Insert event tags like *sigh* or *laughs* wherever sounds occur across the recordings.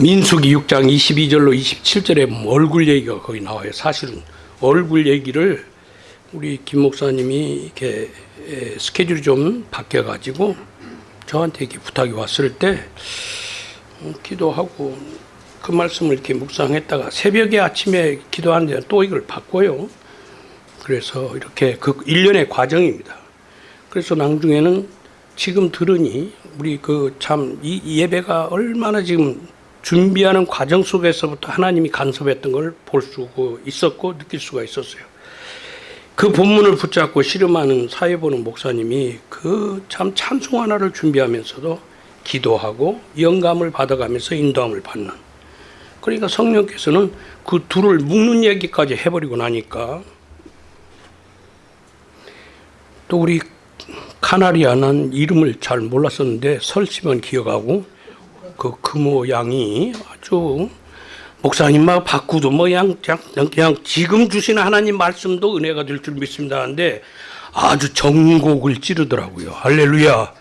민수기 6장 22절로 27절에 보면 얼굴 얘기가 거기 나와요. 사실은 얼굴 얘기를 우리 김 목사님이 이렇게 에, 스케줄이 좀 바뀌어 가지고 저한테 이렇게 부탁이 왔을 때 음, 기도하고 그 말씀을 이렇게 묵상했다가 새벽에 아침에 기도하는데 또 이걸 바꿔요. 그래서 이렇게 그 일련의 과정입니다. 그래서 나중에는 지금 들으니 우리 그 참 이 예배가 얼마나 지금 준비하는 과정 속에서부터 하나님이 간섭했던 걸 볼 수 있었고 느낄 수가 있었어요. 그 본문을 붙잡고 씨름하는 사회 보는 목사님이 그 참 찬송 하나를 준비하면서도 기도하고 영감을 받아가면서 인도함을 받는. 그러니까 성령께서는 그 둘을 묶는 얘기까지 해버리고 나니까 또 우리 카나리아는 이름을 잘 몰랐었는데 설치만 기억하고 그 금호 양이 아주 목사님만 바꾸도 뭐 그냥, 그냥, 그냥 지금 주시는 하나님 말씀도 은혜가 될 줄 믿습니다 하는데 아주 정곡을 찌르더라고요. 할렐루야.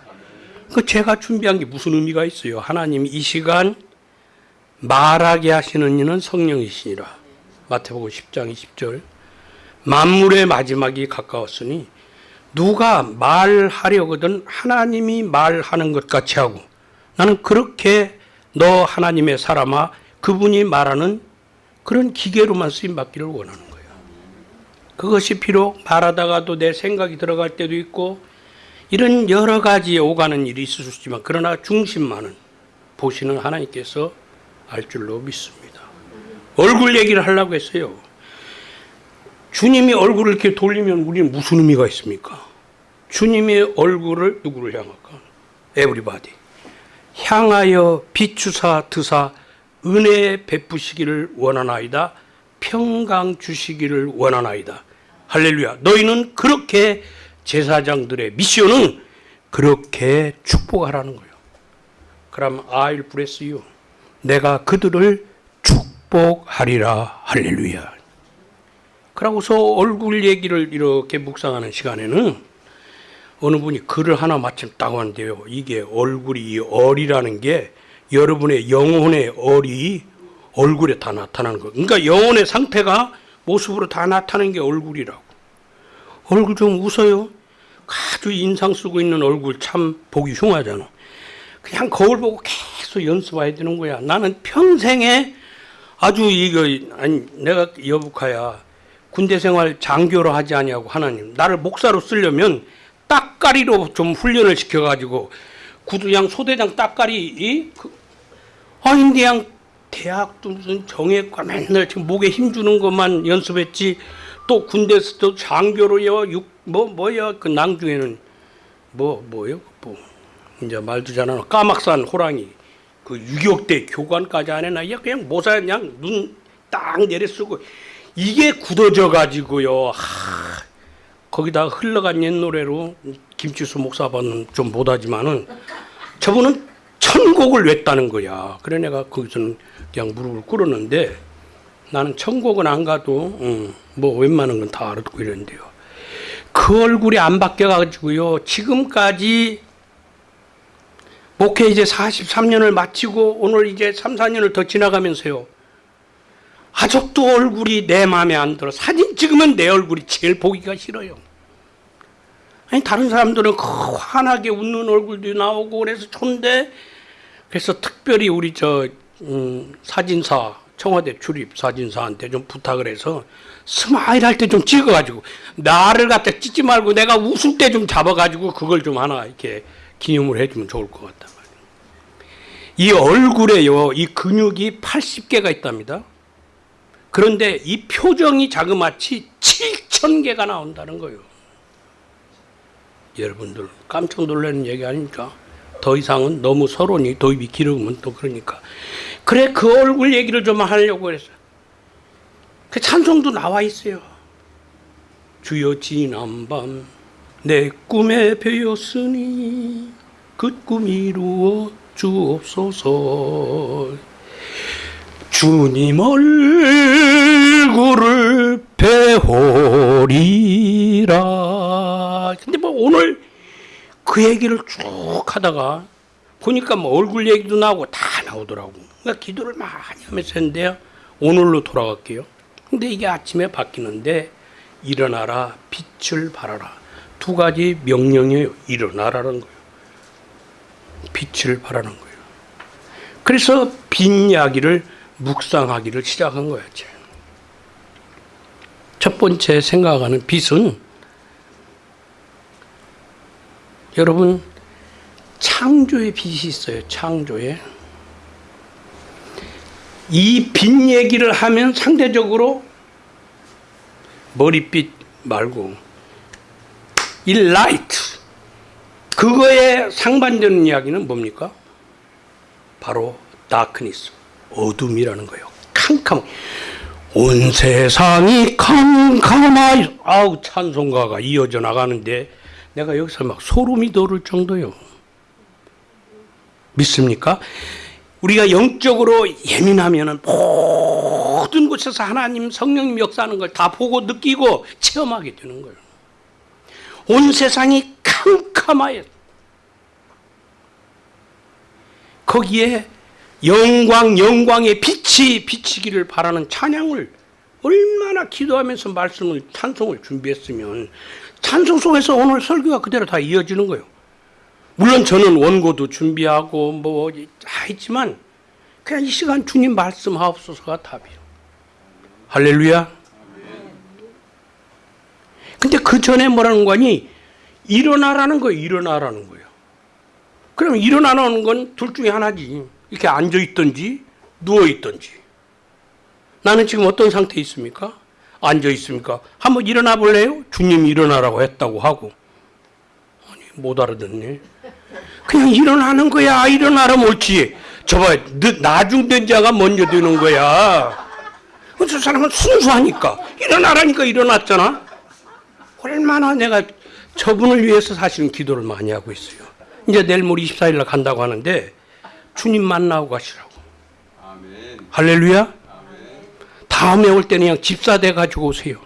그 제가 준비한 게 무슨 의미가 있어요? 하나님 이 시간 말하게 하시는 이는 성령이시니라. 마태복음 10장 20절. 만물의 마지막이 가까웠으니 누가 말하려거든 하나님이 말하는 것 같이 하고 나는 그렇게 너 하나님의 사람아 그분이 말하는 그런 기계로만 쓰임 받기를 원하는 거예요. 그것이 비록 말하다가도 내 생각이 들어갈 때도 있고 이런 여러 가지 오가는 일이 있을 수 있지만 그러나 중심만은 보시는 하나님께서 알 줄로 믿습니다. 얼굴 얘기를 하려고 했어요. 주님이 얼굴을 이렇게 돌리면 우리는 무슨 의미가 있습니까? 주님의 얼굴을 누구를 향할까? 에브리바디. 향하여 비추사 드사 은혜 베푸시기를 원하나이다. 평강 주시기를 원하나이다. 할렐루야. 너희는 그렇게 제사장들의 미션은 그렇게 축복하라는 거예요. 그럼 I'll bless you. 내가 그들을 축복하리라. 할렐루야. 그러고서 얼굴 얘기를 이렇게 묵상하는 시간에는 어느 분이 글을 하나 마침 딱 왔는데요. 이게 얼굴이 얼이라는 게 여러분의 영혼의 얼이 얼굴에 다 나타나는 거. 그러니까 영혼의 상태가 모습으로 다 나타나는 게 얼굴이라고. 얼굴 좀 웃어요. 아주 인상 쓰고 있는 얼굴 참 보기 흉하잖아. 그냥 거울 보고 계속 연습해야 되는 거야. 나는 평생에 아주 이거 아니 내가 여북하야 군대 생활 장교로 하지 아니하고 하나님 나를 목사로 쓰려면 딱가리로 좀 훈련을 시켜가지고 구두양 소대장 딱가리 이 그, 아니 그냥 대학도 무슨 정예과 맨날 지금 목에 힘 주는 것만 연습했지. 또 군대에서도 장교로요 육뭐 뭐야 그 낭중에는 뭐 뭐요 뭐 이제 말도 잘하는 까막산 호랑이. 그 유격대 교관까지 안야 그냥 모사 그냥 눈 딱 내려 쓰고 이게 굳어져 가지고요. 하, 거기다 흘러간 옛 노래로 김치수 목사반은 좀 못하지만은 저분은 천곡을 냈다는 거야. 그래 내가 거기서는 그냥 무릎을 꿇었는데 나는 천곡은 안 가도 음, 뭐 웬만한 건 다 알아듣고 이랬는데요. 그 얼굴이 안 바뀌어가지고요. 지금까지 목회 이제 43년을 마치고 오늘 이제 3, 4년을 더 지나가면서요. 아직도 얼굴이 내 마음에 안 들어. 사진 찍으면 내 얼굴이 제일 보기가 싫어요. 아니 다른 사람들은 환하게 웃는 얼굴도 나오고 그래서 좋은데 그래서 특별히 우리 저 음, 사진사 청와대 출입 사진사한테 좀 부탁을 해서 smile 할 때 좀 찍어가지고 나를 갖다 찍지 말고 내가 웃을 때 좀 잡아가지고 그걸 좀 하나 이렇게 기념을 해주면 좋을 것 같다. 이 얼굴에요 이 근육이 80개가 있답니다. 그런데 이 표정이 자그마치 7천 개가 나온다는 거예요. 여러분들 깜짝 놀라는 얘기 아닙니까? 더 이상은 너무 서론이 도입이 길으면 또 그러니까. 그래 그 얼굴 얘기를 좀 하려고 그랬어요. 그 찬송도 나와 있어요. 주여 지난밤 내 꿈에 배었으니 그 꿈 이루어 주옵소서 주님 얼굴을 배우리라. 근데 뭐 오늘 그 얘기를 쭉 하다가 보니까 뭐 얼굴 얘기도 나오고 다 나오더라고. 그러니까 기도를 많이 하면서 했는데요. 오늘로 돌아갈게요. 근데 이게 아침에 바뀌는데 일어나라 빛을 발하라 두 가지 명령이에요. 일어나라는 거예요. 빛을 발하는 거예요. 그래서 빈 이야기를 묵상하기를 시작한 거야. 첫 번째 생각하는 빛은 여러분 창조의 빛이 있어요. 창조의 이 빛 얘기를 하면 상대적으로 머릿빛 말고 이 light 그거에 상반되는 이야기는 뭡니까? 바로 darkness 어둠이라는 거예요. 캄캄 온 세상이 캄캄하여 아우 찬송가가 이어져 나가는데 내가 여기서 막 소름이 돋을 정도요. 믿습니까? 우리가 영적으로 예민하면은 모든 곳에서 하나님 성령님 역사하는 걸 다 보고 느끼고 체험하게 되는 거예요. 온 세상이 캄캄하여 거기에 영광 영광의 빛이 비치기를 바라는 찬양을 얼마나 기도하면서 말씀을 찬송을 준비했으면 찬송 속에서 오늘 설교가 그대로 다 이어지는 거예요. 물론 저는 원고도 준비하고 뭐 했지만 그냥 이 시간 주님 말씀하옵소서가 답이에요. 할렐루야. 근데 그 전에 뭐라는 거니? 일어나라는 거예요. 일어나라는 거예요. 그럼 일어나는 건 둘 중에 하나지. 이렇게 앉아 있든지 누워 있든지. 나는 지금 어떤 상태에 있습니까? 앉아 있습니까? 한번 일어나 볼래요? 주님 일어나라고 했다고 하고. 아니, 못 알아듣네. 그냥 일어나는 거야. 일어나라 옳지. 저봐, 나중된 자가 먼저 되는 거야. 저 사람은 순수하니까. 일어나라니까 일어났잖아. 얼마나 내가 저분을 위해서 사실은 기도를 많이 하고 있어요. 이제 내일 모레 24일 날 간다고 하는데 주님 만나고 가시라고. 아멘. 할렐루야. 다음에 올 때는 그냥 집사 돼 가지고 오세요.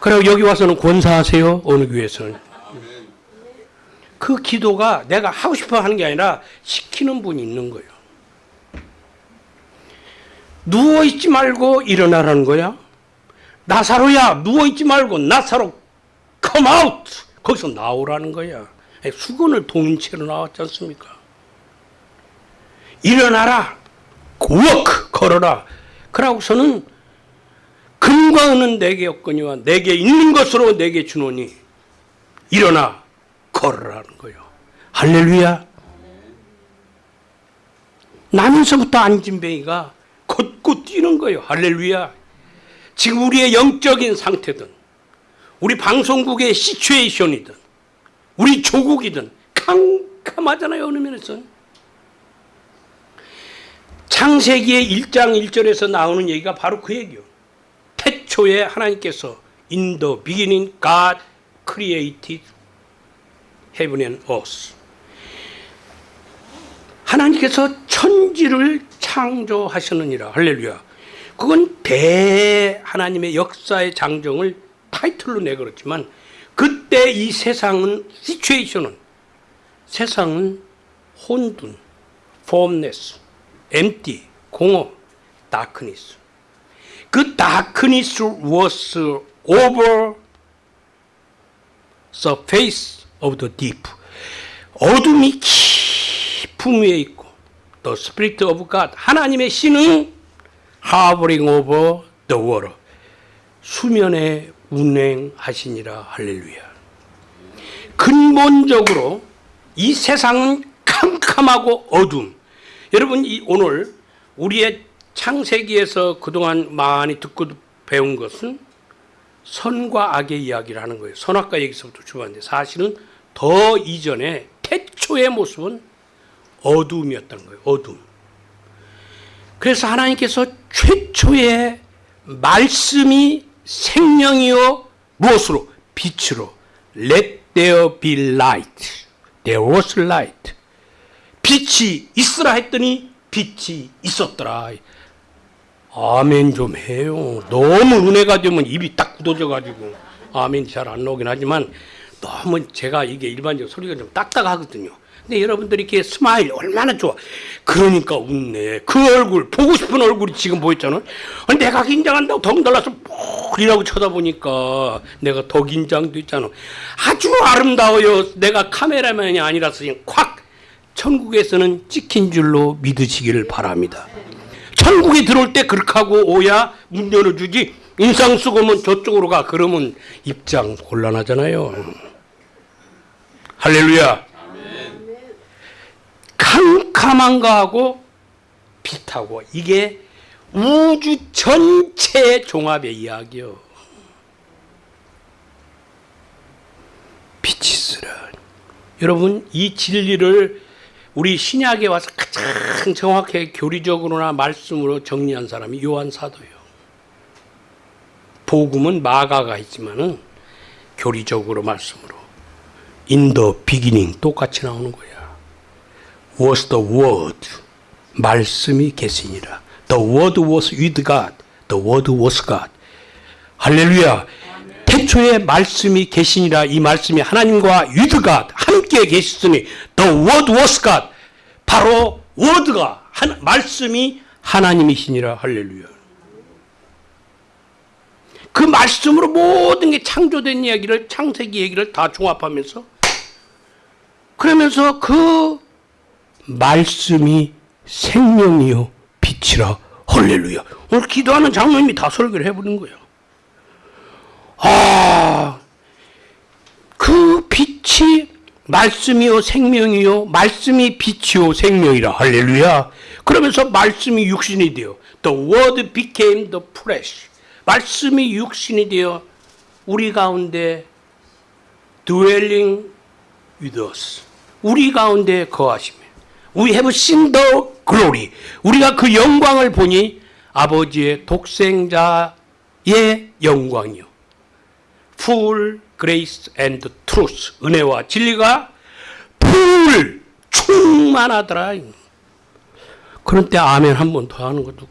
그리고 여기 와서는 권사하세요. 어느 교회에서는. 그 기도가 내가 하고 싶어 하는 게 아니라 시키는 분이 있는 거예요. 누워 있지 말고 일어나라는 거야. 나사로야 누워 있지 말고 나사로 come out 거기서 나오라는 거야. 수건을 동인 채로 나왔지 않습니까? 일어나라 walk 걸어라. 그러고서는 금과 은은 내게 없거니와 내게 있는 것으로 내게 주노니 일어나 걸으라는 거예요. 할렐루야. 나면서부터 안진뱅이가 걷고 뛰는 거예요. 할렐루야. 지금 우리의 영적인 상태든 우리 방송국의 시츄에이션이든 우리 조국이든 캄캄하잖아요. 어느 면에서. 창세기의 1장 1절에서 나오는 얘기가 바로 그 얘기요. 태초에 하나님께서 in the beginning God created heaven and earth. 하나님께서 천지를 창조하셨느니라. 할렐루야. 그건 대 하나님의 역사의 장정을 타이틀로 내걸었지만 그때 이 세상은 시츄에이션은 세상은 혼돈, formless, empty, 공허, darkness. 그 darkness was over the face of the deep. 어둠이 깊음 위에 있고 the spirit of God 하나님의 신은 hovering over the water 수면에 운행하시니라 할렐루야. 근본적으로 이 세상은 캄캄하고 어둠. 여러분 이 오늘 우리의 창세기에서 그동안 많이 듣고 배운 것은 선과 악의 이야기를 하는 거예요. 선악과 얘기서부터 출발하는데 사실은 더 이전에 태초의 모습은 어둠이었다는 거예요. 어둠. 그래서 하나님께서 최초의 말씀이 생명이요 무엇으로 빛으로 let there be light. there was light. 빛이 있으라 했더니 빛이 있었더라. 아멘 좀 해요. 너무 은혜가 되면 입이 딱 굳어져 가지고 아멘 잘 안 나오긴 하지만 너무 제가 이게 일반적 소리가 좀 딱딱하거든요. 근데 여러분들이 이렇게 smile 얼마나 좋아. 그러니까 웃네. 그 얼굴, 보고 싶은 얼굴이 지금 보였잖아. 아니, 내가 긴장한다고 덩달아서 푹이라고 쳐다보니까 내가 더 긴장됐잖아. 아주 아름다워요. 내가 카메라맨이 아니라서 그냥 콱! 천국에서는 찍힌 줄로 믿으시기를 바랍니다. 천국에 들어올 때 그렇게 하고 오야 문 열어주지. 인상 쓰고 면 저쪽으로 가. 그러면 입장 곤란하잖아요. 할렐루야. 캄캄한 거하고 빛하고 이게 우주 전체의 종합의 이야기요. 빛이 쓰라. 여러분 이 진리를 우리 신약에 와서 가장 정확하게 교리적으로나 말씀으로 정리한 사람이 요한 사도예요. 복음은 마가가 있지만은 교리적으로 말씀으로 the beginning 똑같이 나오는 거야. was the word 말씀이 계시니라. The word was with God. The word was God. 할렐루야. 태초에 말씀이 계시니라. 이 말씀이 하나님과 God 함께 계시으니 the word was God. 바로 word가 한, 말씀이 하나님이시니라. 할렐루야. 그 말씀으로 모든 게 창조된 이야기를 창세기 얘기를 다 종합하면서 그러면서 그 말씀이 생명이요 빛이라. 헐렐루야. 오늘 기도하는 장로님이 다 설교를 해버린 거예요 아 그 빛이 말씀이요 생명이요 말씀이 빛이요 생명이라. 할렐루야. 그러면서 말씀이 육신이 되어 the word became the flesh. 말씀이 육신이 되어 우리 가운데 dwelling with us. 우리 가운데 거하시며 We have seen the glory. 우리가 그 영광을 보니 아버지의 독생자의 영광이요 full grace and truth. 은혜와 진리가 풀 충만하더라. 그런 때 아멘 한 번 더 하는 것도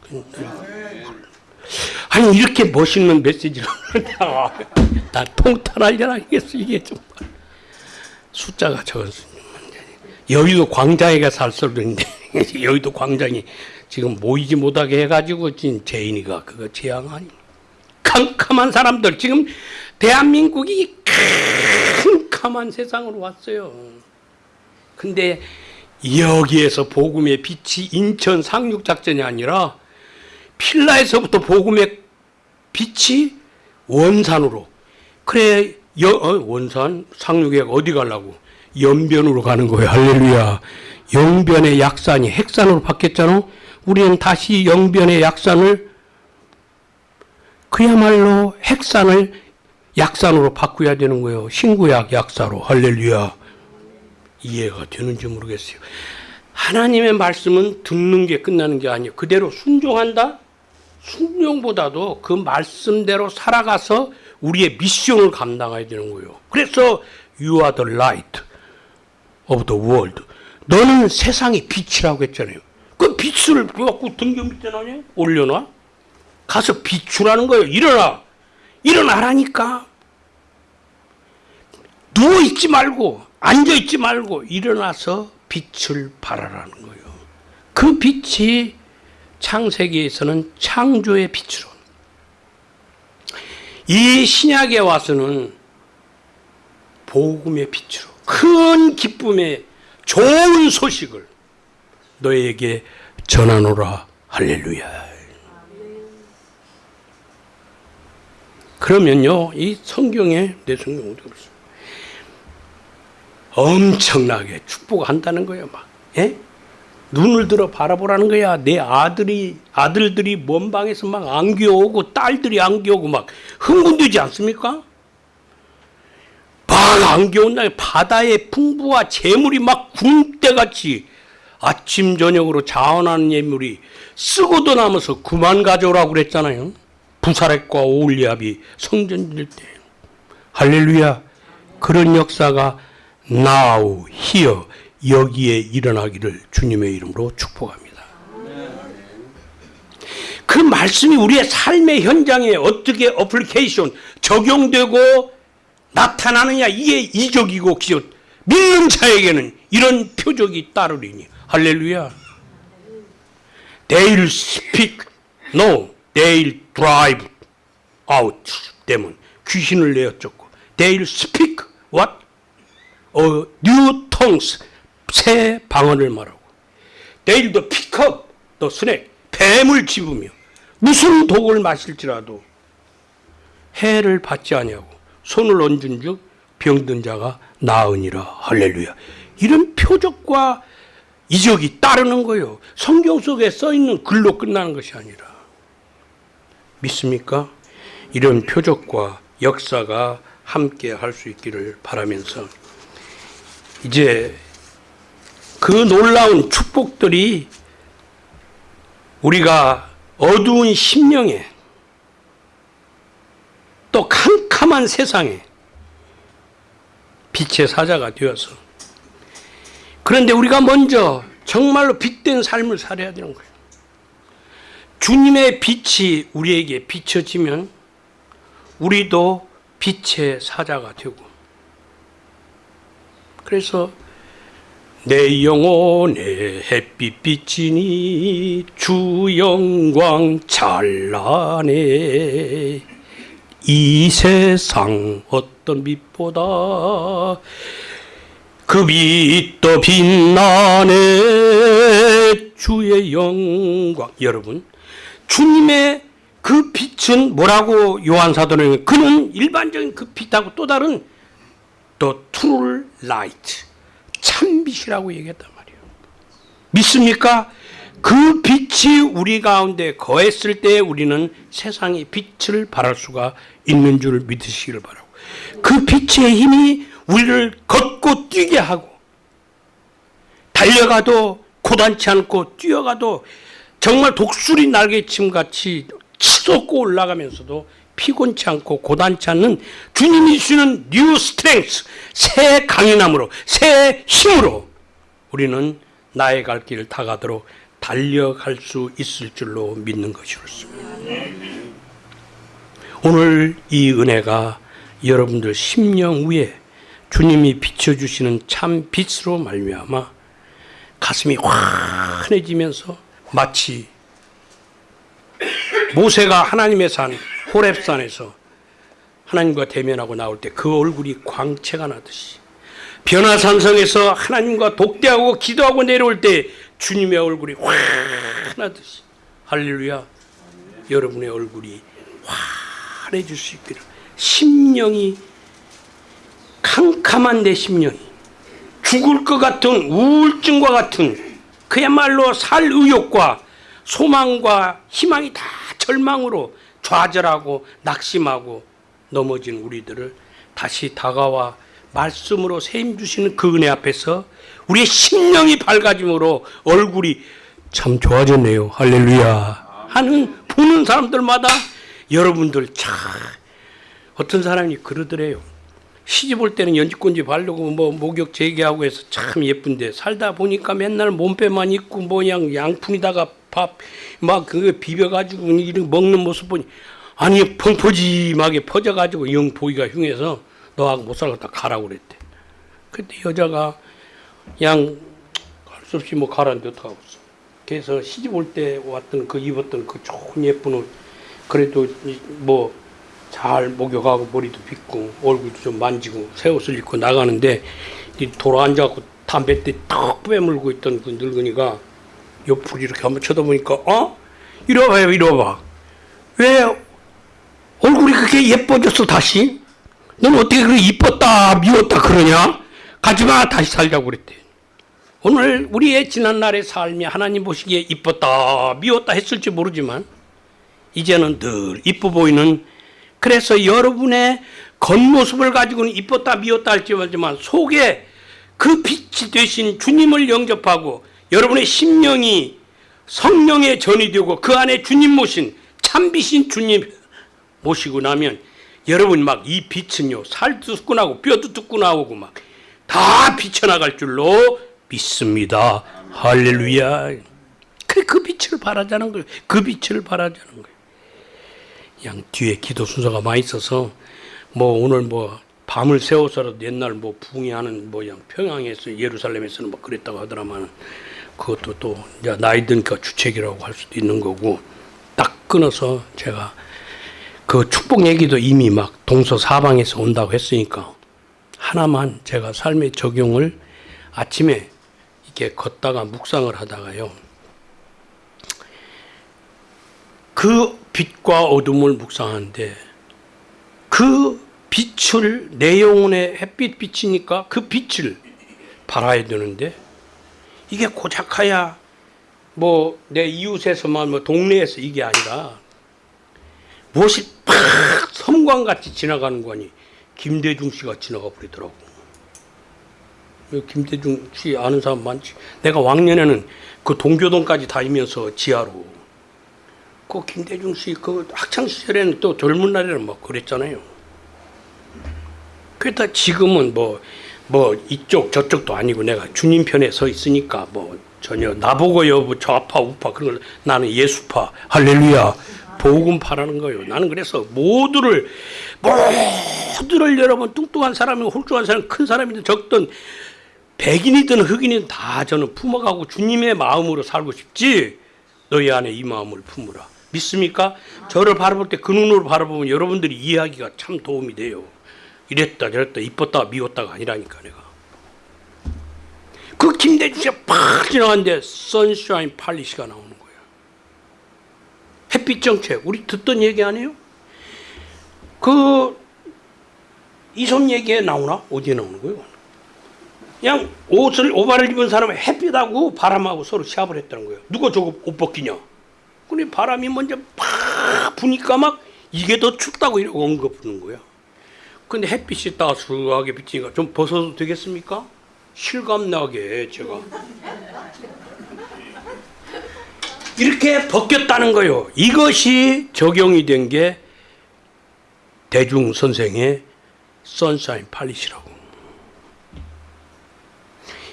아니 이렇게 멋있는 메시지를 *laughs* 나 통탄하려나 이겠어 이게 정말. 숫자가 적었어 여의도 광장에가 살소리인데 *laughs* 여의도 광장이 지금 모이지 못하게 해가지고 지금 제인이가 그거 재앙 아니. 캄캄한 사람들 지금 대한민국이 캄캄한 세상으로 왔어요. 근데 여기에서 복음의 빛이 인천 상륙 작전이 아니라 필라에서부터 복음의 빛이 원산으로 그래 여, 어, 원산 상륙에 어디 가려고? 연변으로 가는 거예요. 할렐루야. 영변의 약산이 핵산으로 바뀌었잖아. 우리는 다시 영변의 약산을 그야말로 핵산을 약산으로 바꾸어야 되는 거예요 신구약 약사로 할렐루야 이해가 되는지 모르겠어요 하나님의 말씀은 듣는 게 끝나는 게 아니에요 그대로 순종한다 순종보다도 그 말씀대로 살아가서 우리의 미션을 감당해야 되는 거예요. 그래서 you are the light of the world. 너는 세상의 빛이라고 했잖아요. 그 빛을 갖고 등겨 밑에 놔냐? 올려놔? 가서 비추라는 거예요. 일어나. 일어나라니까. 누워있지 말고, 앉아있지 말고, 일어나서 빛을 발하라는 거예요. 그 빛이 창세기에서는 창조의 빛으로 이 신약에 와서는 복음의 빛으로 큰 기쁨의 좋은 소식을 너에게 전하노라 할렐루야. 그러면요, 이 성경에 내 성경 어디 없어? 엄청나게 축복한다는 거예요, 막. 예? 눈을 들어 바라보라는 거야. 내 아들이 아들들이 먼 방에서 막 안겨오고 딸들이 안겨오고 막 흥분되지 않습니까? 막 안겨온 날 바다의 풍부와 재물이 막 군대같이 아침 저녁으로 자원하는 예물이 쓰고도 남아서 그만 가져오라고 그랬잖아요. 부사렉과 오울리압이 성전 질 때 할렐루야 그런 역사가 now here 여기에 일어나기를 주님의 이름으로 축복합니다. 그 말씀이 우리의 삶의 현장에 어떻게 어플리케이션 적용되고 나타나느냐 이게 이적이고 기적 믿는 자에게는 이런 표적이 따르리니 할렐루야. They'll speak. No, they'll drive out demon. 귀신을 내어쫓고. They'll speak what? 어, tongues. 새 방언을 말하고. Pick up the snake. 뱀을 집으며 무슨 독을 마실지라도 해를 받지 아니하고 손을 얹은 즉 병든 자가 나으니라 할렐루야 이런 표적과 이적이 따르는 거예요 성경 속에 써 있는 글로 끝나는 것이 아니라 믿습니까? 이런 표적과 역사가 함께 할 수 있기를 바라면서 이제 그 놀라운 축복들이 우리가 어두운 심령에 또 캄캄한 세상에 빛의 사자가 되어서 그런데 우리가 먼저 정말로 빛된 삶을 살아야 되는 거예요. 주님의 빛이 우리에게 비춰지면 우리도 빛의 사자가 되고 그래서 내 영혼에 햇빛 비치니 주 영광 찬란해. 이 세상 어떤 빛보다 그 빛도 빛나네. 주의 영광. 여러분 주님의 그 빛은 뭐라고 요한 사도는 그는 일반적인 그 빛하고 또 다른 the true light 참 빛이라고 얘기했단 말이에요. 믿습니까? 그 빛이 우리 가운데 거했을 때 우리는 세상의 빛을 발할 수가 있는 줄 믿으시기를 바라고 그 빛의 힘이 우리를 걷고 뛰게 하고 달려가도 고단치 않고 뛰어가도 정말 독수리 날개침 같이 치솟고 올라가면서도 피곤치 않고 고단치 않는 주님이 주시는 new strength 새 강인함으로 새 힘으로 우리는 나의 갈 길을 다가도록 달려갈 수 있을 줄로 믿는 것이었습니다. 오늘 이 은혜가 여러분들 심령 위에 주님이 비춰주시는 참 빛으로 말미암아 가슴이 환해지면서 마치 모세가 하나님의 산 호렙산에서 하나님과 대면하고 나올 때 그 얼굴이 광채가 나듯이 변화산성에서 하나님과 독대하고 기도하고 내려올 때 주님의 얼굴이 환하듯이 할렐루야 여러분의 얼굴이 환해질 수 있기를. 심령이 캄캄한 내 심령이 죽을 것 같은 우울증과 같은 그야말로 살 의욕과 소망과 희망이 다 절망으로 좌절하고 낙심하고 넘어진 우리들을 다시 다가와 말씀으로 세임 주시는 그 은혜 앞에서 우리의 심령이 밝아짐으로 얼굴이 참 좋아졌네요. 할렐루야. 하는 보는 사람들마다 여러분들 참 어떤 사람이 그러더래요. 시집 올 때는 연지권지 바르고 뭐 목욕 재개하고 해서 참 예쁜데 살다 보니까 맨날 몸빼만 입고 뭐양 양푼에다가 밥 막 그거 비벼가지고 이런 먹는 모습 보니 아니 펑퍼짐하게 퍼져가지고 영 보기가 흉해서 너하고 못 살겠다 가라고 그랬대. 그때 여자가 양 할 수 없이 뭐 가라는데 어떡하겠어. 그래서 시집 올 때 왔던 그 입었던 그 좋은 예쁜 옷 그래도 뭐 잘 목욕하고 머리도 빗고 얼굴도 좀 만지고 새 옷을 입고 나가는데 이 돌아 앉아갖고 담뱃대 탁 빼물고 있던 그 늙은이가 옆으로 이렇게 한번 쳐다보니까 어? 이리 와봐요 이리 와봐 왜 얼굴이 그렇게 예뻐졌어 다시? 넌 어떻게 그렇게 이뻤다 미웠다 그러냐? 가지마 다시 살자고 그랬대 오늘 우리의 지난날의 삶이 하나님 보시기에 이뻤다 미웠다 했을지 모르지만 이제는 늘 이뻐 보이는 그래서 여러분의 겉모습을 가지고는 이뻤다 미웠다 할지 모르지만 속에 그 빛이 되신 주님을 영접하고 여러분의 심령이 성령의 전이 되고 그 안에 주님 모신 참빛인 주님 모시고 나면 여러분 막 이 빛은요 살도 나고 뼈도 뜯고 나오고 막 다 비쳐나갈 줄로 믿습니다. 할렐루야. 그 빛을 바라자는 거예요. 그 빛을 바라자는 거예요. 양 뒤에 기도 순서가 많이 있어서 뭐 오늘 뭐 밤을 새워서라도 옛날 뭐 붕괴하는 모양 평양에서 예루살렘에서는 뭐 그랬다고 하더라만 그것도 또 이제 나이 드니까 주책이라고 할 수도 있는 거고 딱 끊어서 제가 그 축복 얘기도 이미 막 동서 사방에서 온다고 했으니까 하나만 제가 삶의 적용을 아침에 이렇게 걷다가 묵상을 하다가요. 그 빛과 어둠을 묵상하는데 그 빛을 내 영혼의 햇빛 빛이니까 그 빛을 발아야 되는데 이게 고작하야 뭐 내 이웃에서만 뭐 동네에서 이게 아니라 무엇이 팍 섬광같이 지나가는 거니 김대중 씨가 지나가 버리더라고. 그 김대중 씨 아는 사람 많지. 내가 왕년에는 그 동교동까지 다니면서 지하로 그 김대중 씨 그 학창 시절에는 또 젊은 날에는 뭐 그랬잖아요. 그러다 지금은 뭐, 뭐 이쪽 저쪽도 아니고 내가 주님 편에 서 있으니까 뭐 전혀 나보고 여부 좌파 우파 그런 걸 나는 예수파 할렐루야 복음파라는 거예요. 나는 그래서 모두를 모두를 여러분 뚱뚱한 사람이고 홀쭉한 사람 큰 사람이든 적든 백인이든 흑인이든 다 저는 품어가고 주님의 마음으로 살고 싶지 너희 안에 이 마음을 품으라 믿습니까? 저를 바라볼 때 그 눈으로 바라보면 여러분들이 이해하기가 참 도움이 돼요. 이랬다 저랬다 이뻤다 미웠다가 아니라니까 내가 그 김대중 씨가 팍 지나갔는데 선샤인 팔리시가 나오는 거예요 햇빛 정책 우리 듣던 얘기 아니에요? 그 이솜 얘기에 나오나? 어디에 나오는 거예요? 그냥 옷을 오바를 입은 사람은 햇빛하고 바람하고 서로 시합을 했다는 거예요 누가 저거 옷 벗기냐 근데 바람이 먼저 팍 부니까 막 이게 더 춥다고 이러고 언급하는 거야 근데 햇빛이 따스하게 비치니까 좀 벗어도 되겠습니까? 실감나게 제가 이렇게 벗겼다는 거예요. 이것이 적용이 된 게 대중 선생의 선샤인 팔리시라고.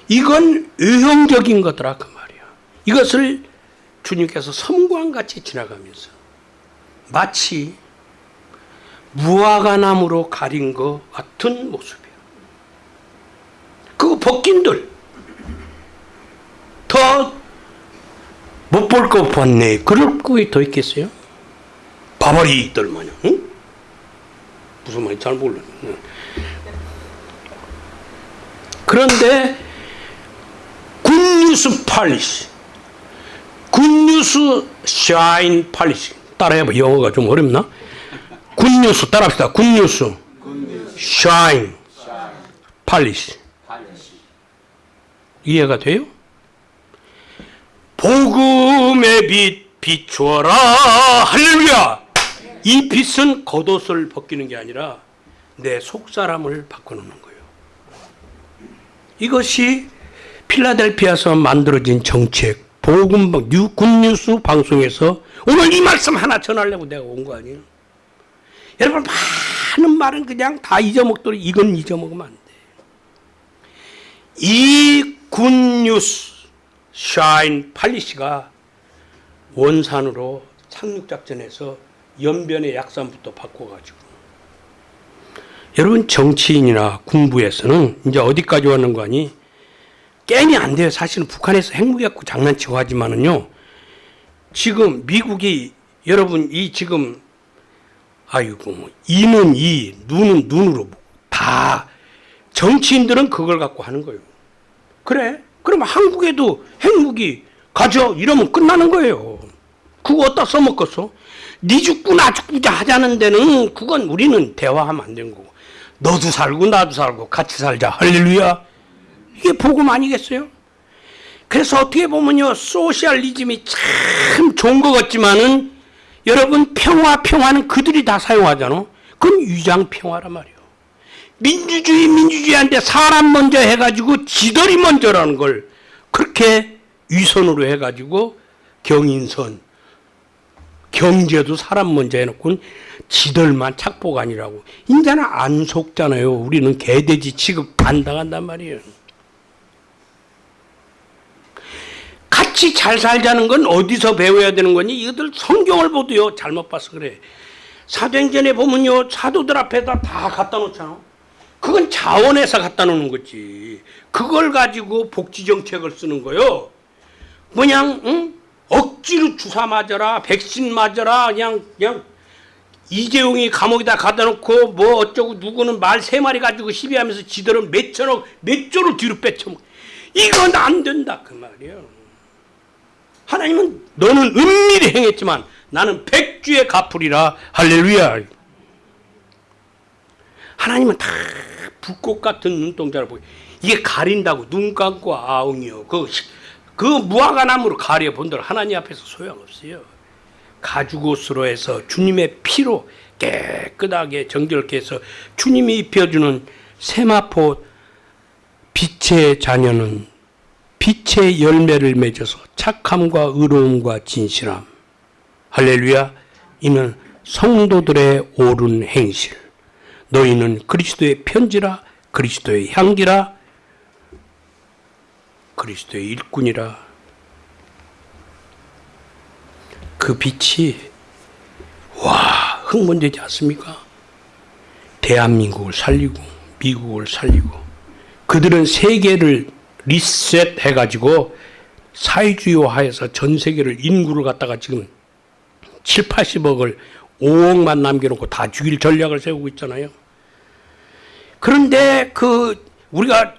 이건 의형적인 거더라 그 말이야. 이것을 주님께서 섬광같이 지나가면서 마치 무화과나무로 가린 것 같은 모습이에요. 그거 벗긴들 더 못 볼 거 봤네. 그럴 거에 더 있겠어요? 바바리들 마냥. 응? 무슨 말인지 잘 몰라. 응. 그런데 good news policy good news shine policy 따라해봐. 영어가 좀 어렵나? good news 따라합시다. good news. shine. policy. 이해가 돼요? 복음의 빛 비추어라. 할렐루야. 이 빛은 겉옷을 벗기는 게 아니라 내 속사람을 바꿔놓는 거예요. 이것이 필라델피아에서 만들어진 정책, 복음, new, good news 방송에서 오늘 이 말씀 하나 전하려고 내가 온 거 아니에요? 여러분 많은 말은 그냥 다 잊어먹도록 이건 잊어먹으면 안 돼. 이 good news shine policy가 원산으로 착륙작전에서 연변의 약산부터 바꿔가지고 여러분 정치인이나 군부에서는 이제 어디까지 왔는 거 아니? 게임이 안 돼요. 사실은 북한에서 핵무기 갖고 장난치고 하지만은요. 지금 미국이 여러분 이 지금 아이고 뭐 이는 이 눈은 눈으로 다 정치인들은 그걸 갖고 하는 거예요. 그래? 그러면 한국에도 핵무기 가져 이러면 끝나는 거예요. 그거 어디다 써먹겠어? 네 죽고 나 죽고자 하자는 데는 그건 우리는 대화하면 안 되는 거고 너도 살고 나도 살고 같이 살자 할렐루야 이게 복음 아니겠어요? 그래서 어떻게 보면요 소셜리즘이 참 좋은 것 같지만은 여러분 평화 평화는 그들이 다 사용하잖아. 그건 위장 평화란 말이에요. 민주주의 민주주의한테 사람 먼저 해가지고 지들이 먼저라는 걸 그렇게 위선으로 해가지고 경인선 경제도 사람 먼저 해놓고 지들만 착복 아니라고 인자는 안 속잖아요. 우리는 개돼지 취급 안 당한단 말이에요. 같이 잘 살자는 건 어디서 배워야 되는 거니? 이것들 성경을 보도요. 잘못 봐서 그래. 사도행전에 보면요. 사도들 앞에다 다 갖다 놓잖아. 그건 자원에서 갖다 놓는 거지. 그걸 가지고 복지 정책을 쓰는 거요. 그냥 응? 억지로 주사 맞아라, 백신 맞아라, 그냥 그냥 이재용이 감옥에다 가다 놓고 뭐 어쩌고 누구는 말 세 마리 가지고 시비하면서 지들은 몇 천억, 몇 조를 뒤로 빼쳐. 이건 안 된다 그 말이에요. 하나님은 너는 은밀히 행했지만 나는 백주에 갚으리라 할렐루야. 하나님은 다 불꽃 같은 눈동자를 보고 이게 가린다고 눈 감고 아웅이요. 그, 그 무화과나무로 가려 본들 하나님 앞에서 소용없어요. 가죽옷으로 해서 주님의 피로 깨끗하게 정결케 해서 주님이 입혀주는 세마포 빛의 자녀는 빛의 열매를 맺어서 착함과 의로움과 진실함. 할렐루야. 이는 성도들의 옳은 행실. 너희는 그리스도의 편지라 그리스도의 향기라 그리스도의 일꾼이라. 그 빛이 와 흥분되지 않습니까? 대한민국을 살리고 미국을 살리고 그들은 세계를 리셋해가지고 사회주의화해서 전 세계를 인구를 갖다가 지금 7, 80억을 5억만 남겨놓고 다 죽일 전략을 세우고 있잖아요. 그런데 그 우리가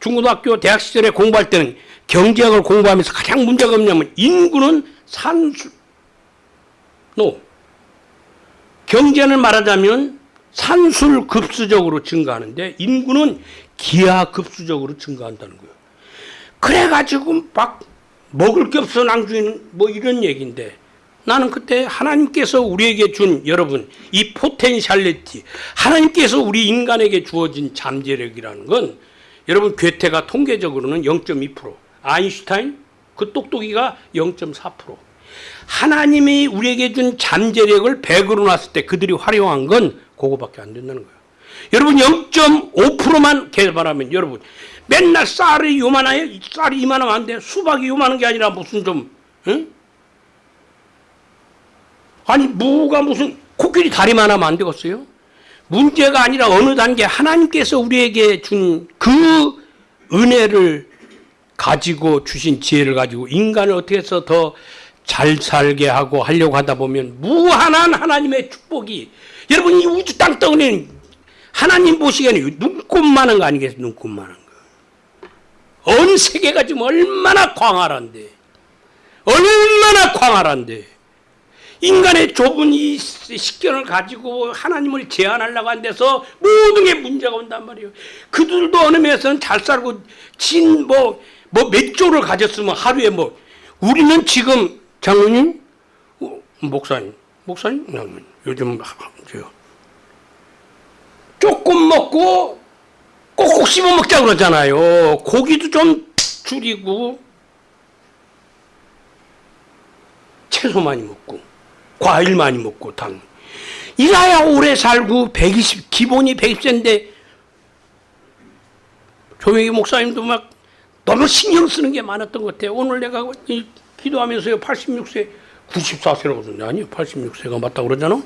중고등학교 대학 시절에 공부할 때는 경제학을 공부하면서 가장 문제가 없냐면 인구는 산수 노 경제는 말하자면 산술 급수적으로 증가하는데 인구는 기하급수적으로 증가한다는 거예요. 그래가지고 막 먹을 게 없어 낭주인 뭐 이런 얘기인데 나는 그때 하나님께서 우리에게 준 여러분 이 potentiality 하나님께서 우리 인간에게 주어진 잠재력이라는 건 여러분 괴테가 통계적으로는 0.2% 아인슈타인 그 똑똑이가 0.4% 하나님이 우리에게 준 잠재력을 100으로 놨을 때 그들이 활용한 건 그거밖에 안 된다는 거예요. 여러분 0.5%만 개발하면 여러분 맨날 쌀이 요만해요? 쌀이 이만하면 안 돼. 수박이 요만한 게 아니라 무슨 좀 응? 아니 무가 무슨 코끼리 다리만 하면 안 되겠어요? 문제가 아니라 어느 단계 하나님께서 우리에게 준 그 은혜를 가지고 주신 지혜를 가지고 인간을 어떻게 해서 더 잘 살게 하고 하려고 하다 보면 무한한 하나님의 축복이 여러분 이 우주 땅덩어리는 하나님 보시기에는 눈꼽만한 거 아니겠어요? 눈꼽만한 거. 온 세계가 지금 얼마나 광활한데 얼마나 광활한데 인간의 좁은 이 식견을 가지고 하나님을 제한하려고 한 데서 모든 게 문제가 온단 말이에요. 그들도 어느 면에서는 잘 살고 진 뭐 뭐 몇 조를 가졌으면 하루에 뭐 우리는 지금 장로님 어, 목사님 목사님 요즘 저 조금 먹고 꼭꼭 씹어 먹자 그러잖아요. 고기도 좀 줄이고 채소 많이 먹고 과일 많이 먹고 당 이라야 오래 살고 120 기본이 120세인데 조영희 목사님도 막 너무 신경 쓰는 게 많았던 것 같아요. 오늘 내가 기도하면서요 86세 94세라고 그러는데 아니요 86세가 맞다고 그러잖아.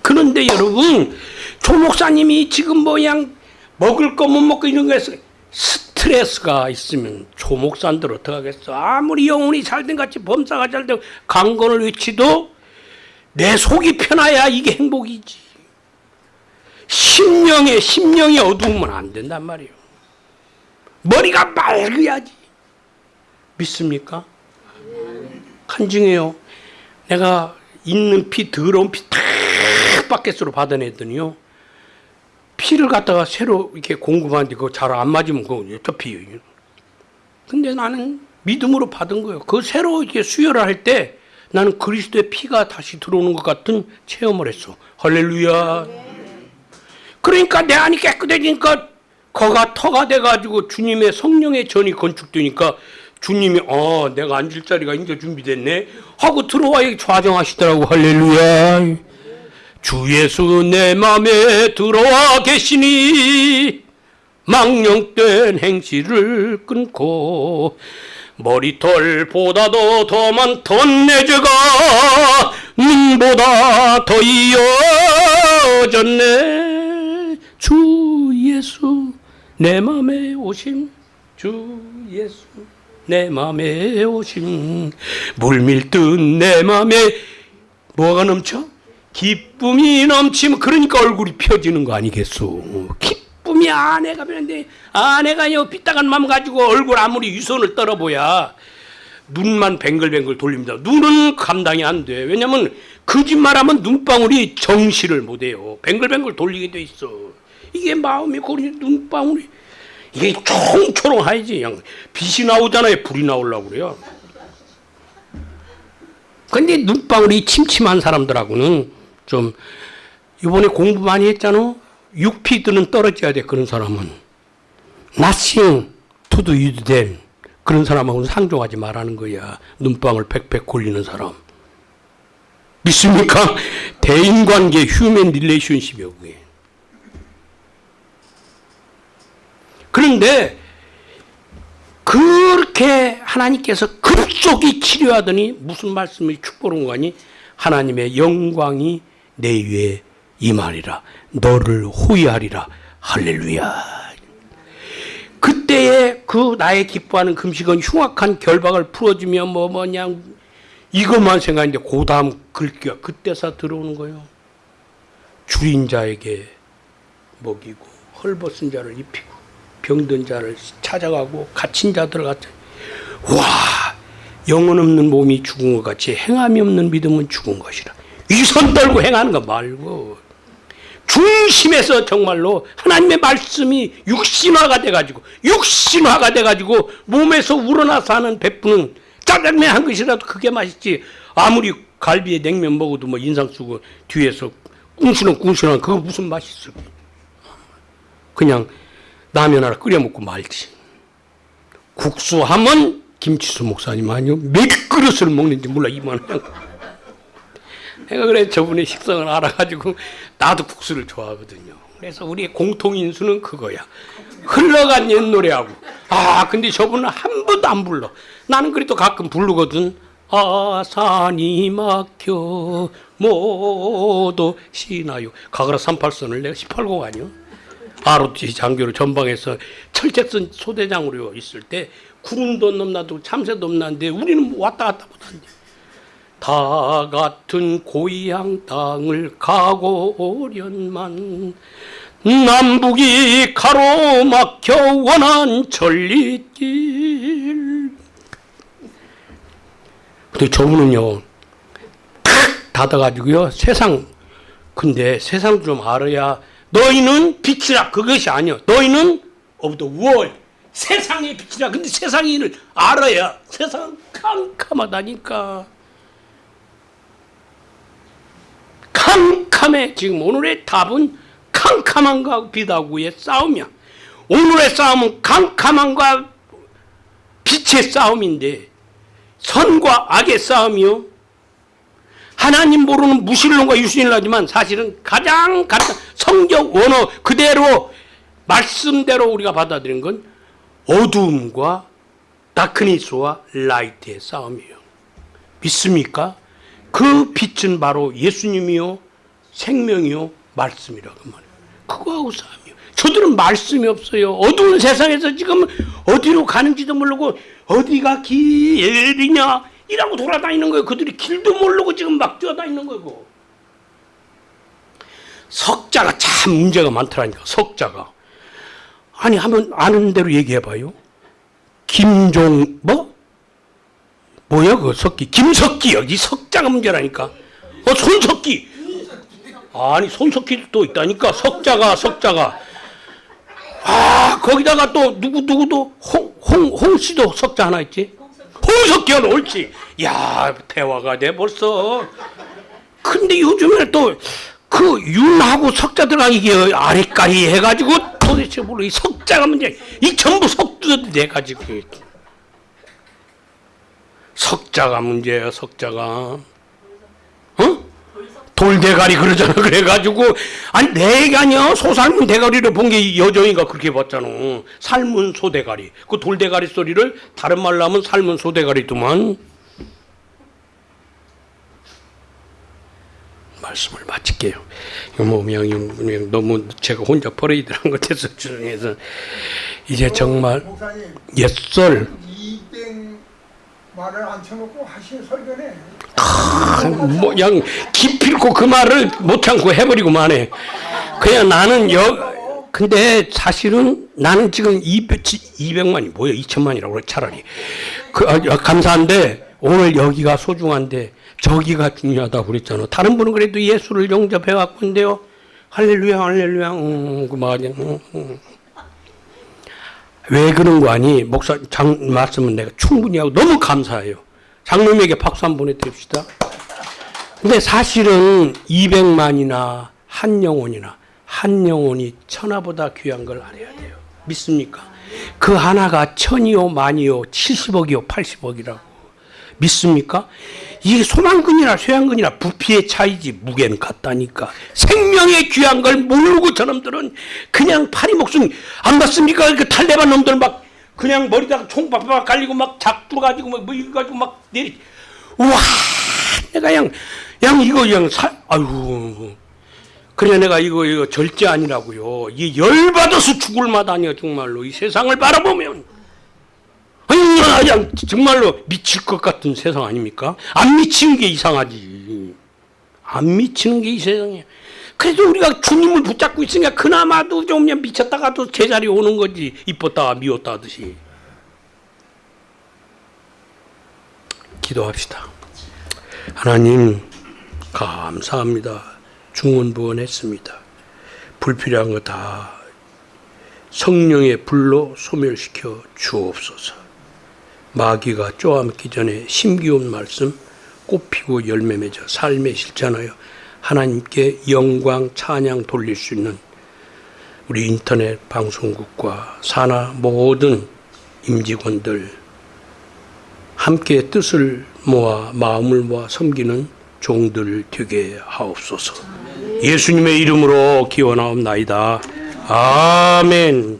그런데 여러분 조 목사님이 지금 뭐양 먹을 거 못 먹고 이런 거에서 스트레스가 있으면 조 목사님들 어떡하겠어. 아무리 영혼이 잘된 같이 범사가 잘되고 강건을 외치도 내 속이 편해야 이게 행복이지. 심령에 심령이 어두우면 안 된단 말이에요. 머리가 맑어야지. 믿습니까? 간증해요. 내가 있는 피 더러운 피 탁 바켓으로 받아냈더니요. 피를 갖다가 새로 이렇게 공급하는데 그거 잘 안 맞으면 그거 저 피. 근데 나는 믿음으로 받은 거예요. 그 새로 이렇게 수혈을 할 때 나는 그리스도의 피가 다시 들어오는 것 같은 체험을 했어. 할렐루야. 그러니까 내 안이 깨끗해지니까 거가 터가 돼가지고 주님의 성령의 전이 건축되니까 주님이 어 내가 앉을 자리가 이제 준비됐네 하고 들어와 좌정하시더라고 할렐루야. 주 예수 내 맘에 들어와 계시니 망령된 행실을 끊고 머리털보다도 더 많던 내 죄가 눈보다 더 이어졌네 주 예수 내 맘에 오심 주 예수 내 맘에 오심 물밀듯 내 맘에 뭐가 넘쳐? 기쁨이 넘치면 그러니까 얼굴이 펴지는 거 아니겠소 기쁨이 아내가 변는데 아내가 요 삐딱한 맘 가지고 얼굴 아무리 유선을 떨어보야 눈만 뱅글뱅글 돌립니다. 눈은 감당이 안 돼. 왜냐면 거짓말하면 눈방울이 정시를 못해요. 뱅글뱅글 돌리게 돼 있어. 이게 마음이 고리 눈방울이 이게 총초롱하지. 그냥 빛이 나오잖아요. 불이 나오려고 그래요. 근데 눈방울이 침침한 사람들하고는 좀 이번에 공부 많이 했잖아. 6피드는 떨어져야 돼. 그런 사람은. nothing to do you then. 그런 사람하고는 상종하지 말라는 거야. 눈방울 팩팩 골리는 사람. 믿습니까? 대인관계 휴먼 릴레이션십이요 그게. 그런데 그렇게 하나님께서 급속히 치료하더니 무슨 말씀이 축복한 거니? 하나님의 영광이 내 위에 임하리라. 너를 호위하리라. 할렐루야. 그때에 그 나의 기뻐하는 금식은 흉악한 결박을 풀어주며 뭐 뭐냐 이것만 생각했는데 그 다음 글귀가 그때서 들어오는 거예요. 줄인 자에게 먹이고 헐벗은 자를 입히고 병든 자를 찾아가고 갇힌 자들을 갖다 와 영혼 없는 몸이 죽은 것 같이 행함이 없는 믿음은 죽은 것이라 위선 떨고 행하는 거 말고 중심에서 정말로 하나님의 말씀이 육신화가 돼가지고 육신화가 돼가지고 몸에서 우러나서 하는 베푸는 짜장면 한 것이라도 그게 맛있지. 아무리 갈비에 냉면 먹어도 뭐 인상 쓰고 뒤에서 꿍시렁 꿍시렁 그거 무슨 맛이 있어. 그냥 라면 하나 끓여 먹고 말지. 국수 하면 김치수 목사님 아니요. 몇 그릇을 먹는지 몰라 이만한 내가 그래 저분의 식성을 알아가지고 나도 국수를 좋아하거든요. 그래서 우리의 공통인수는 그거야. 흘러간 옛 노래하고 아 근데 저분은 한 번도 안 불러. 나는 그래도 가끔 부르거든. 아 산이 막혀 모두 시나요. 가그라 38선을 내가 18곡 아니요. ROTC 장교로 전방에서 철책선 소대장으로 있을 때 구름도 넘나도 참새도 없는데 우리는 왔다 갔다 못한대. 다 같은 고향 땅을 가고 오련만 남북이 가로막혀 원한 천리길. 근데 저분은요 탁 닫아가지고요 세상 근데 세상 좀 알아야 너희는 빛이라. 그것이 아니야 너희는 of the 세상의 빛이라. 근데 세상을 알아야 세상 캄캄하다니까 캄캄해. 지금 오늘의 답은 캄캄함과 빛하고의 싸움이야. 오늘의 싸움은 캄캄함과 빛의 싸움인데 선과 악의 싸움이요. 하나님 모르는 무신론과 유신론 하지만 사실은 가장 가장 성경 원어 그대로 말씀대로 우리가 받아들인 건 어두움과 다크니스와 라이트의 싸움이에요. 믿습니까? 그 빛은 바로 예수님이요 생명이요 말씀이라고 말해요. 그거하고 싸움이요. 저들은 말씀이 없어요. 어두운 세상에서 지금 어디로 가는지도 모르고 어디가 길이냐 이라고 돌아다니는 거예요. 그들이 길도 모르고 지금 막 뛰어다니는 거고. 석자가 참 문제가 많더라니까. 석자가. 아니 하면 아는 대로 얘기해봐요. 김종 뭐? 뭐야 그 석기? 김석기 여기 석자가 문제라니까. 어 손석기! 아니 손석기도 또 있다니까. 석자가 석자가. 아 거기다가 또 누구 누구도 홍 홍 홍 씨도 석자 하나 있지? 홍석기가 옳지. 야 대화가 돼 벌써. 근데 요즘에 또 그 윤하고 석자 들어가기 이게 아리까리 해가지고 도대체 모르 이 석자가 문제. 이 전부 석두도 돼가지고 석자가 문제예요, 석자가. 어? 돌대가리 그러잖아. *laughs* 그래가지고 아니 내가 아니야. 소 삶은 대가리를 본 게 여정이가 그렇게 봤잖아. 삶은 소대가리. 그 돌대가리 소리를 다른 말로 하면 삶은 소대가리더만. 말씀을 마칠게요. 그냥 너무 제가 혼자 버리더란 것에서 주장해서 이제 정말 옛설 200 말을 앉혀놓고 하신 설교네. 뭐양 기필코 그 말을 못 참고 해버리고 만해. 그냥 나는 여 근데 사실은 나는 지금 200, 200만이 뭐야 2천만이라고 그래 차라리 그 아, 아, 감사한데 오늘 여기가 소중한데 저기가 중요하다고 그랬잖아. 다른 분은 그래도 예수를 영접해 왔군데요. 할렐루야 할렐루야 음, 그 말이 음, 음. 왜 그런 거 아니? 목사 장 말씀은 내가 충분히 하고 너무 감사해요. 장로님에게 박수 한 번 해드립시다. 근데 사실은 200만이나 한 영혼이나 한 영혼이 천하보다 귀한 걸 알아야 돼요. 믿습니까? 그 하나가 천이요, 만이요, 70억이요, 80억이라고. 믿습니까? 이게 소망근이나 쇠한근이나 부피의 차이지 무게는 같다니까. 생명의 귀한 걸 모르고 저놈들은 그냥 파리 목숨 안 봤습니까? 그 탈레반 놈들 막 그냥 머리다가 총 박박 깔리고 막 작두 가지고 뭐, 뭐 이거 가지고 막 내리. 우와, 내가 그냥 양 이거 그냥 사 아유. 그래 내가 이거 이거 절제 아니라고요. 이 열받아서 죽을 맛아니야 정말로 이 세상을 바라보면 그냥 정말로 미칠 것 같은 세상 아닙니까? 안 미치는 게 이상하지. 안 미치는 게 이 세상이야. 그래도 우리가 주님을 붙잡고 있으니까 그나마도 좀 미쳤다가도 제자리 오는 거지. 이뻤다가 미웠다 하듯이. 기도합시다. 하나님 감사합니다. 중원부원했습니다. 불필요한 거 다 성령의 불로 소멸시켜 주옵소서. 마귀가 쪼아먹기 전에 심기운 말씀 꽃피고 열매 맺어 삶의 실천하여 하나님께 영광 찬양 돌릴 수 있는 우리 인터넷 방송국과 산하 모든 임직원들 함께 뜻을 모아 마음을 모아 섬기는 종들 되게 하옵소서. 예수님의 이름으로 기원하옵나이다. 아멘.